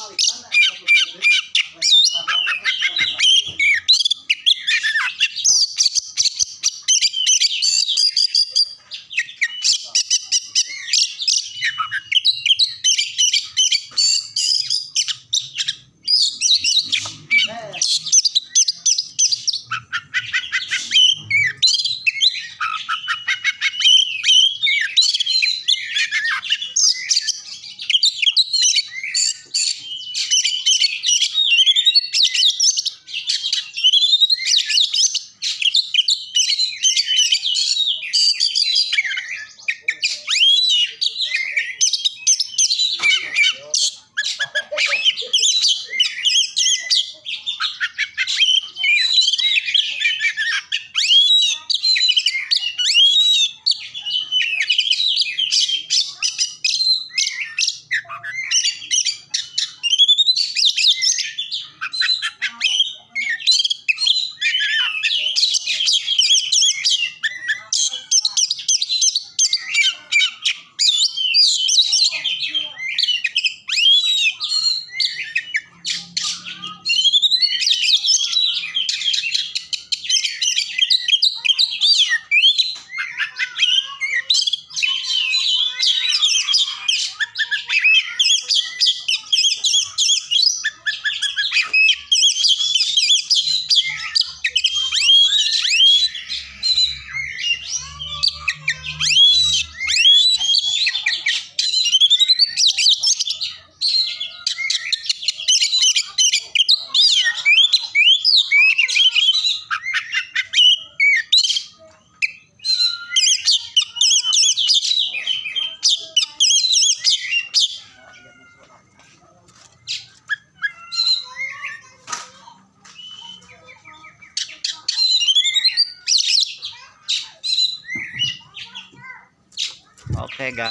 halktan hesaplanacak. Ortega.